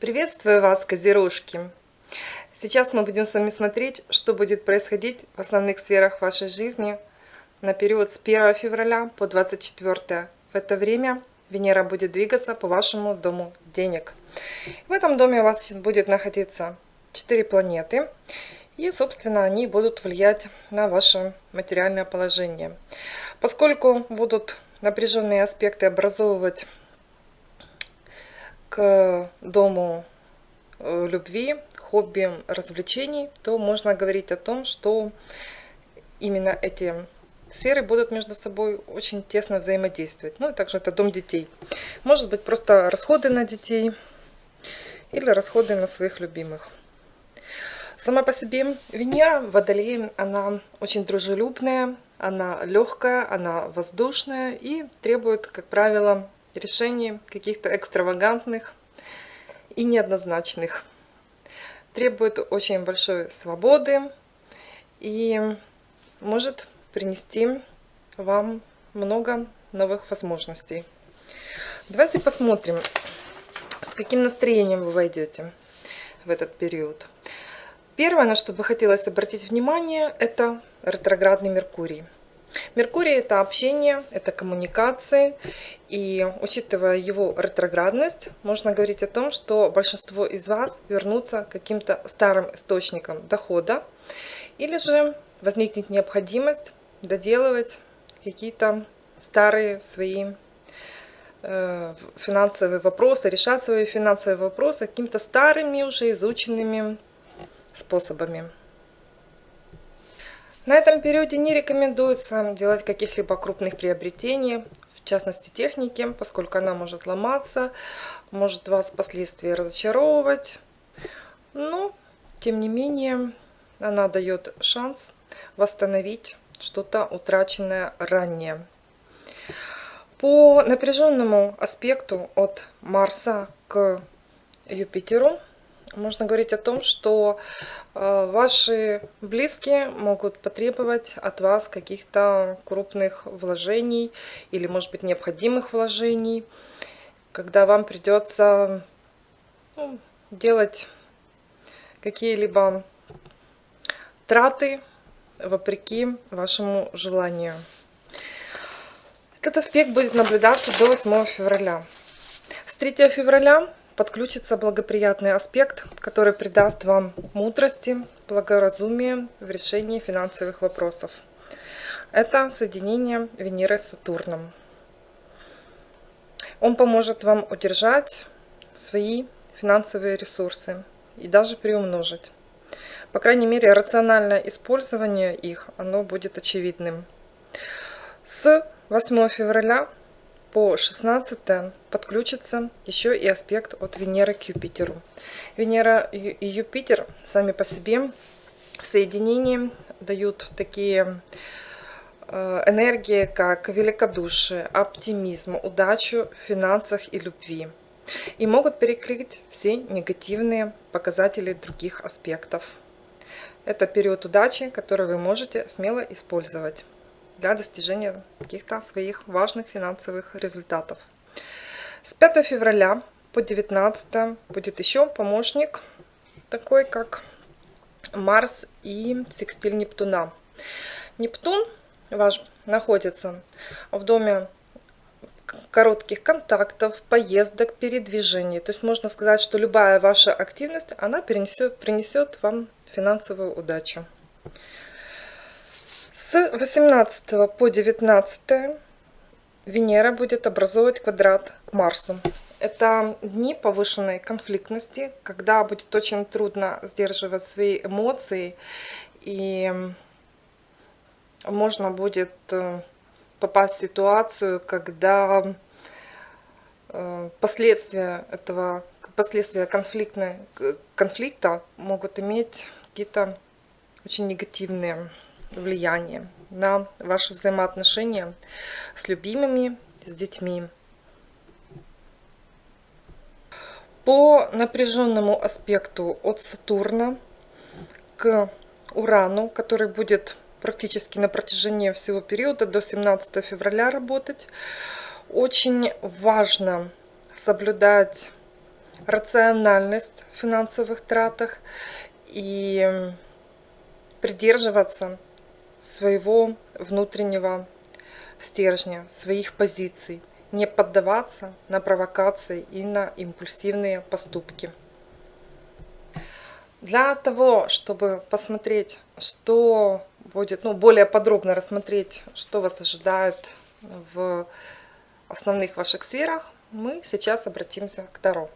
Приветствую вас, козерожки! Сейчас мы будем с вами смотреть, что будет происходить в основных сферах вашей жизни на период с 1 февраля по 24. В это время Венера будет двигаться по вашему дому денег. В этом доме у вас будет находиться 4 планеты. И, собственно, они будут влиять на ваше материальное положение. Поскольку будут напряженные аспекты образовывать к дому э, любви, хобби, развлечений, то можно говорить о том, что именно эти сферы будут между собой очень тесно взаимодействовать. Ну и также это дом детей. Может быть просто расходы на детей или расходы на своих любимых. Сама по себе Венера в Водолее, она очень дружелюбная, она легкая, она воздушная и требует, как правило, решений каких-то экстравагантных и неоднозначных. Требует очень большой свободы и может принести вам много новых возможностей. Давайте посмотрим, с каким настроением вы войдете в этот период. Первое, на что бы хотелось обратить внимание, это ретроградный Меркурий. Меркурий – это общение, это коммуникации. И учитывая его ретроградность, можно говорить о том, что большинство из вас вернутся к каким-то старым источникам дохода. Или же возникнет необходимость доделывать какие-то старые свои э, финансовые вопросы, решать свои финансовые вопросы какими-то старыми уже изученными способами. На этом периоде не рекомендуется делать каких-либо крупных приобретений, в частности техники, поскольку она может ломаться, может вас впоследствии разочаровывать. Но, тем не менее, она дает шанс восстановить что-то утраченное ранее. По напряженному аспекту от Марса к Юпитеру можно говорить о том, что ваши близкие могут потребовать от вас каких-то крупных вложений или, может быть, необходимых вложений, когда вам придется ну, делать какие-либо траты вопреки вашему желанию. Этот аспект будет наблюдаться до 8 февраля. С 3 февраля подключится благоприятный аспект, который придаст вам мудрости, благоразумия в решении финансовых вопросов. Это соединение Венеры с Сатурном. Он поможет вам удержать свои финансовые ресурсы и даже приумножить. По крайней мере, рациональное использование их, оно будет очевидным. С 8 февраля по 16 подключится еще и аспект от Венеры к Юпитеру. Венера и Юпитер сами по себе в соединении дают такие э, энергии, как великодушие, оптимизм, удачу в финансах и любви. И могут перекрыть все негативные показатели других аспектов. Это период удачи, который вы можете смело использовать для достижения каких-то своих важных финансовых результатов. С 5 февраля по 19 будет еще помощник, такой как Марс и секстиль Нептуна. Нептун ваш находится в доме коротких контактов, поездок, передвижений. То есть можно сказать, что любая ваша активность, она принесет, принесет вам финансовую удачу. С 18 по 19 Венера будет образовывать квадрат к Марсу. Это дни повышенной конфликтности, когда будет очень трудно сдерживать свои эмоции, и можно будет э, попасть в ситуацию, когда э, последствия этого, последствия конфликта могут иметь какие-то очень негативные влияние на ваши взаимоотношения с любимыми, с детьми. По напряженному аспекту от Сатурна к Урану, который будет практически на протяжении всего периода до 17 февраля работать, очень важно соблюдать рациональность в финансовых тратах и придерживаться своего внутреннего стержня, своих позиций, не поддаваться на провокации и на импульсивные поступки. Для того, чтобы посмотреть, что будет, ну, более подробно рассмотреть, что вас ожидает в основных ваших сферах, мы сейчас обратимся к Таро.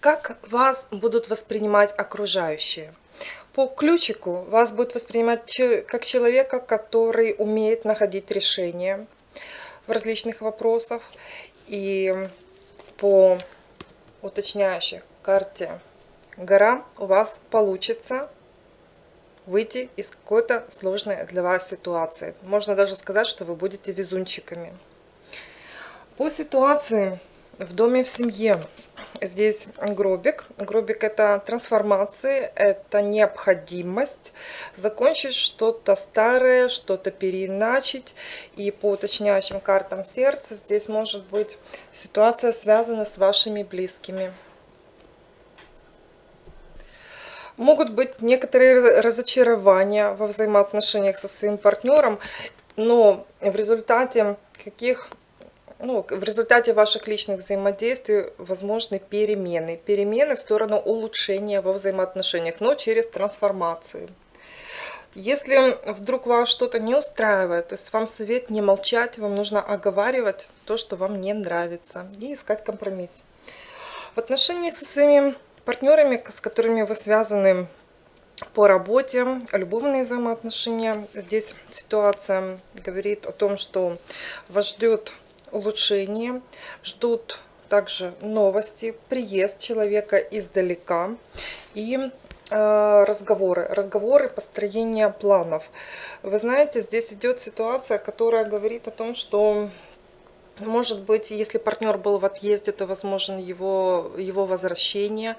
Как вас будут воспринимать окружающие? По ключику вас будут воспринимать как человека, который умеет находить решения в различных вопросах. И по уточняющей карте гора у вас получится выйти из какой-то сложной для вас ситуации. Можно даже сказать, что вы будете везунчиками. По ситуации в доме, в семье. Здесь гробик. Гробик это трансформация, это необходимость закончить что-то старое, что-то переиначить. И по уточняющим картам сердца здесь может быть ситуация связана с вашими близкими. Могут быть некоторые разочарования во взаимоотношениях со своим партнером, но в результате каких ну, в результате ваших личных взаимодействий возможны перемены. Перемены в сторону улучшения во взаимоотношениях, но через трансформации. Если вдруг вас что-то не устраивает, то есть вам совет не молчать, вам нужно оговаривать то, что вам не нравится, и искать компромисс. В отношении со своими партнерами, с которыми вы связаны по работе, любовные взаимоотношения, здесь ситуация говорит о том, что вас ждет улучшение, ждут также новости, приезд человека издалека и э, разговоры, разговоры, построение планов. Вы знаете, здесь идет ситуация, которая говорит о том, что может быть, если партнер был в отъезде, то возможен его, его возвращение.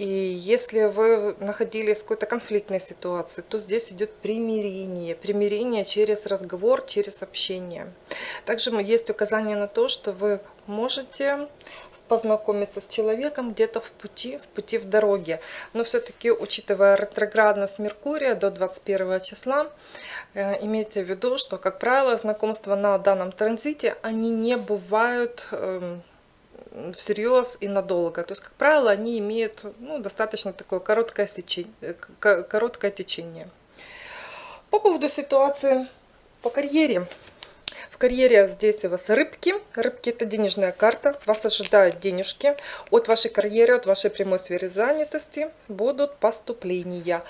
И если вы находились в какой-то конфликтной ситуации, то здесь идет примирение. Примирение через разговор, через общение. Также есть указание на то, что вы можете познакомиться с человеком где-то в пути, в пути в дороге. Но все-таки, учитывая ретроградность Меркурия до 21 числа, э, имейте в виду, что, как правило, знакомства на данном транзите, они не бывают эм, всерьез и надолго. То есть, как правило, они имеют ну, достаточно такое короткое, сечение, короткое течение. По поводу ситуации по карьере. В карьере здесь у вас рыбки. Рыбки это денежная карта. Вас ожидают денежки. От вашей карьеры, от вашей прямой сферы занятости будут поступления.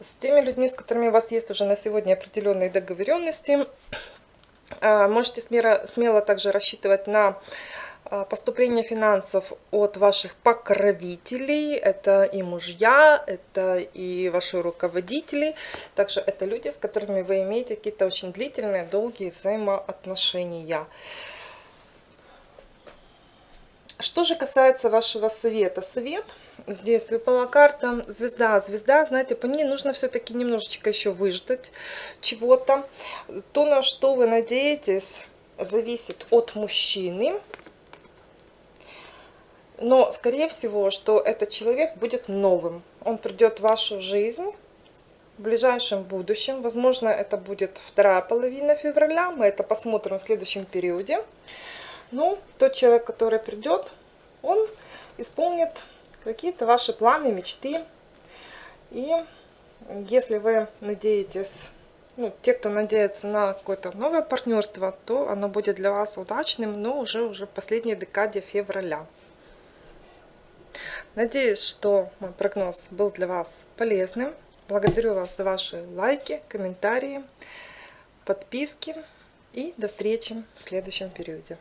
С теми людьми, с которыми у вас есть уже на сегодня определенные договоренности, а, можете смело, смело также рассчитывать на поступление финансов от ваших покровителей, это и мужья, это и ваши руководители, также это люди, с которыми вы имеете какие-то очень длительные, долгие взаимоотношения. Что же касается вашего совета? Совет, здесь выпала карта звезда. Звезда, знаете, по ней нужно все-таки немножечко еще выждать чего-то. То, на что вы надеетесь, зависит от мужчины. Но, скорее всего, что этот человек будет новым. Он придет в вашу жизнь в ближайшем будущем. Возможно, это будет вторая половина февраля. Мы это посмотрим в следующем периоде. Ну, тот человек, который придет, он исполнит какие-то ваши планы, мечты. И если вы надеетесь, ну, те, кто надеется на какое-то новое партнерство, то оно будет для вас удачным, но уже, уже в последней декаде февраля. Надеюсь, что мой прогноз был для вас полезным. Благодарю вас за ваши лайки, комментарии, подписки. И до встречи в следующем периоде.